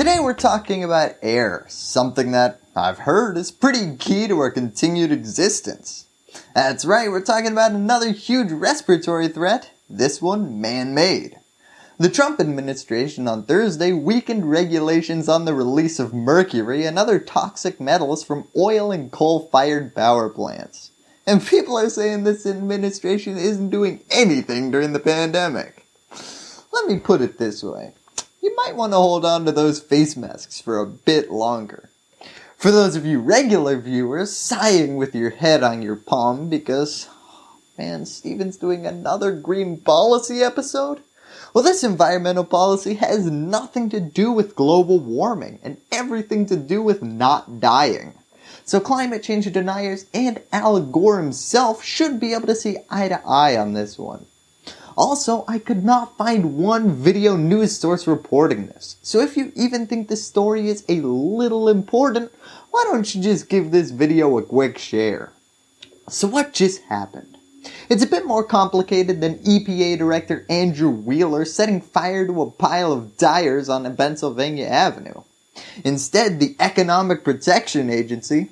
Today we're talking about air, something that I've heard is pretty key to our continued existence. That's right, we're talking about another huge respiratory threat, this one man-made. The Trump administration on Thursday weakened regulations on the release of mercury and other toxic metals from oil and coal fired power plants. And people are saying this administration isn't doing anything during the pandemic. Let me put it this way. You might want to hold on to those face masks for a bit longer. For those of you regular viewers sighing with your head on your palm because, oh man, Steven's doing another green policy episode? Well, this environmental policy has nothing to do with global warming and everything to do with not dying. So climate change deniers and Al Gore himself should be able to see eye to eye on this one. Also, I could not find one video news source reporting this. So if you even think this story is a little important, why don't you just give this video a quick share? So what just happened? It's a bit more complicated than EPA Director Andrew Wheeler setting fire to a pile of dyers on Pennsylvania Avenue. Instead, the Economic Protection Agency,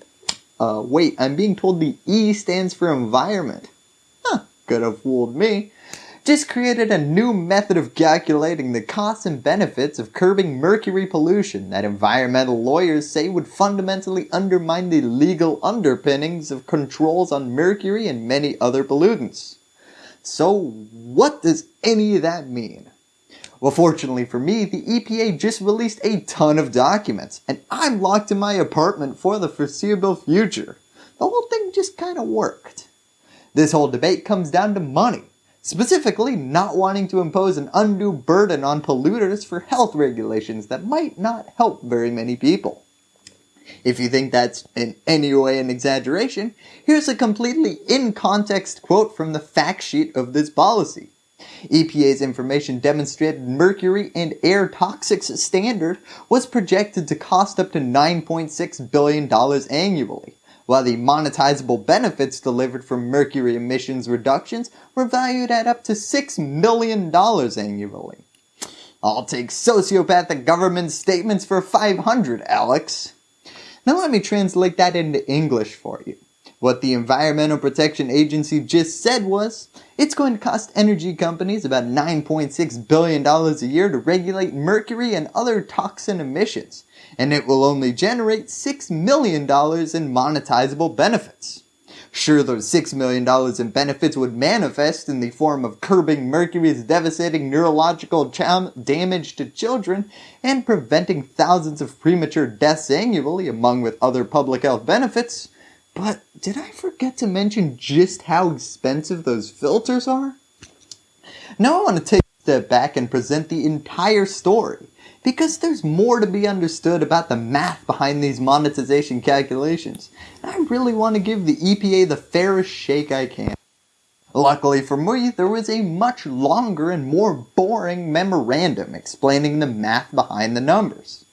uh, wait, I'm being told the E stands for environment. Huh, could have fooled me just created a new method of calculating the costs and benefits of curbing mercury pollution that environmental lawyers say would fundamentally undermine the legal underpinnings of controls on mercury and many other pollutants. So what does any of that mean? Well fortunately for me, the EPA just released a ton of documents and I'm locked in my apartment for the foreseeable future. The whole thing just kinda worked. This whole debate comes down to money specifically not wanting to impose an undue burden on polluters for health regulations that might not help very many people. If you think that's in any way an exaggeration, here's a completely in-context quote from the fact sheet of this policy. EPA's information demonstrated mercury and air toxics standard was projected to cost up to $9.6 billion annually, while the monetizable benefits delivered from mercury emissions reductions were valued at up to $6 million annually. I'll take sociopathic government statements for 500, Alex. Now let me translate that into English for you. What the Environmental Protection Agency just said was, it's going to cost energy companies about $9.6 billion a year to regulate mercury and other toxin emissions, and it will only generate $6 million in monetizable benefits. Sure, those $6 million in benefits would manifest in the form of curbing mercury's devastating neurological damage to children and preventing thousands of premature deaths annually among with other public health benefits, but did I forget to mention just how expensive those filters are? Now I want to take a step back and present the entire story because there's more to be understood about the math behind these monetization calculations. And I really want to give the EPA the fairest shake I can. Luckily for me, there was a much longer and more boring memorandum explaining the math behind the numbers.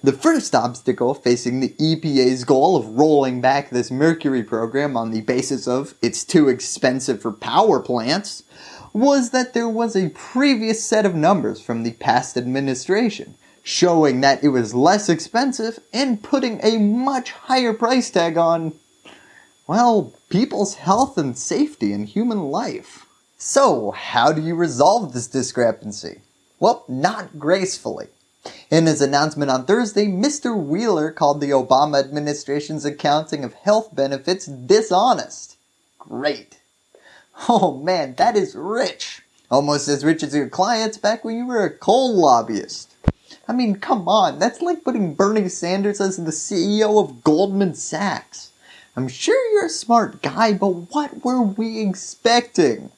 The first obstacle facing the EPA's goal of rolling back this mercury program on the basis of it's too expensive for power plants was that there was a previous set of numbers from the past administration showing that it was less expensive and putting a much higher price tag on, well, people's health and safety and human life. So how do you resolve this discrepancy? Well, not gracefully. In his announcement on Thursday, Mr. Wheeler called the Obama administration's accounting of health benefits dishonest. Great. Oh man, that is rich. Almost as rich as your clients back when you were a coal lobbyist. I mean, come on, that's like putting Bernie Sanders as the CEO of Goldman Sachs. I'm sure you're a smart guy, but what were we expecting?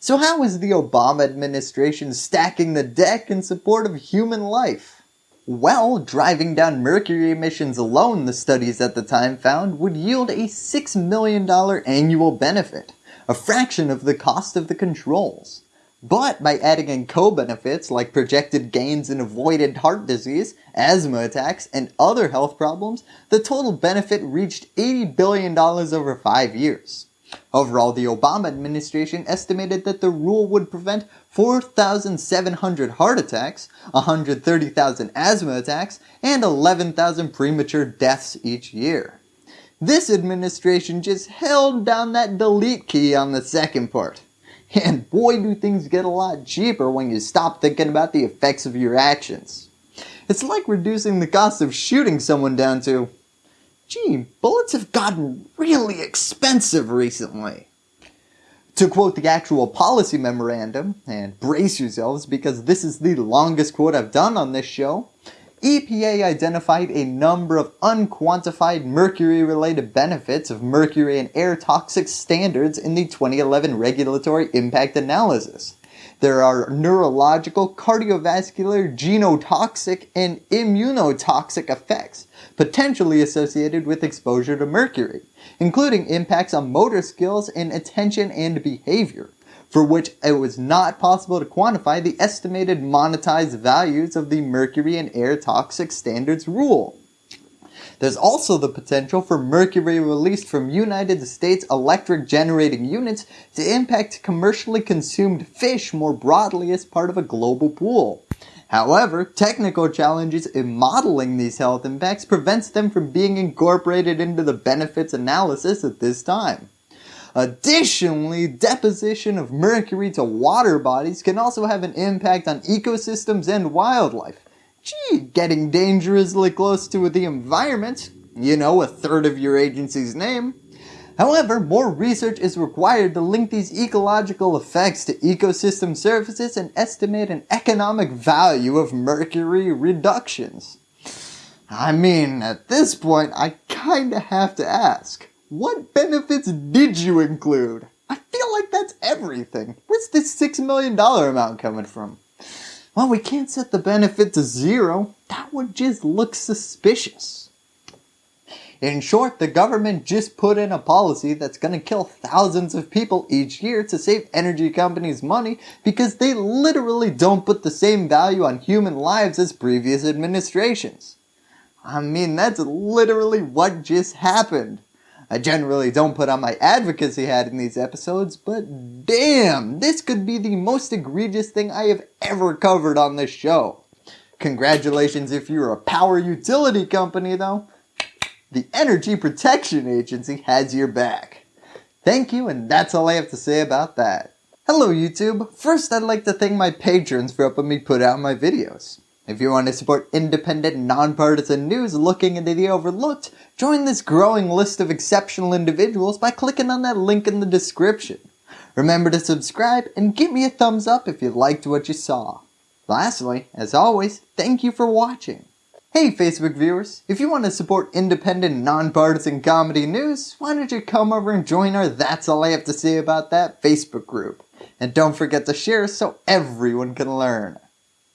So how is the Obama administration stacking the deck in support of human life? Well, driving down mercury emissions alone, the studies at the time found, would yield a $6 million annual benefit a fraction of the cost of the controls. But by adding in co-benefits like projected gains in avoided heart disease, asthma attacks, and other health problems, the total benefit reached $80 billion over 5 years. Overall, the Obama administration estimated that the rule would prevent 4,700 heart attacks, 130,000 asthma attacks, and 11,000 premature deaths each year. This administration just held down that delete key on the second part. And boy do things get a lot cheaper when you stop thinking about the effects of your actions. It's like reducing the cost of shooting someone down to, gee, bullets have gotten really expensive recently. To quote the actual policy memorandum, and brace yourselves because this is the longest quote I've done on this show, EPA identified a number of unquantified mercury related benefits of mercury and air toxic standards in the 2011 regulatory impact analysis. There are neurological, cardiovascular, genotoxic, and immunotoxic effects potentially associated with exposure to mercury, including impacts on motor skills and attention and behavior, for which it was not possible to quantify the estimated monetized values of the mercury and air toxic standards rule. There's also the potential for mercury released from United States electric generating units to impact commercially consumed fish more broadly as part of a global pool. However, technical challenges in modeling these health impacts prevents them from being incorporated into the benefits analysis at this time. Additionally, deposition of mercury to water bodies can also have an impact on ecosystems and wildlife, Gee, getting dangerously close to the environment, you know, a third of your agency's name. However, more research is required to link these ecological effects to ecosystem services and estimate an economic value of mercury reductions. I mean, at this point, I kinda have to ask, what benefits did you include? I feel like that's everything. Where's this $6 million amount coming from? Well, we can't set the benefit to zero. That would just look suspicious. In short, the government just put in a policy that's going to kill thousands of people each year to save energy companies money because they literally don't put the same value on human lives as previous administrations. I mean, that's literally what just happened. I generally don't put on my advocacy hat in these episodes, but damn, this could be the most egregious thing I have ever covered on this show. Congratulations if you're a power utility company though. The Energy Protection Agency has your back. Thank you and that's all I have to say about that. Hello YouTube, first I'd like to thank my patrons for helping me put out my videos. If you want to support independent, nonpartisan news looking into the overlooked, join this growing list of exceptional individuals by clicking on that link in the description. Remember to subscribe and give me a thumbs up if you liked what you saw. Lastly, as always, thank you for watching. Hey Facebook viewers, if you want to support independent, nonpartisan comedy news, why don't you come over and join our That's All I Have to Say About That Facebook group. And don't forget to share so everyone can learn.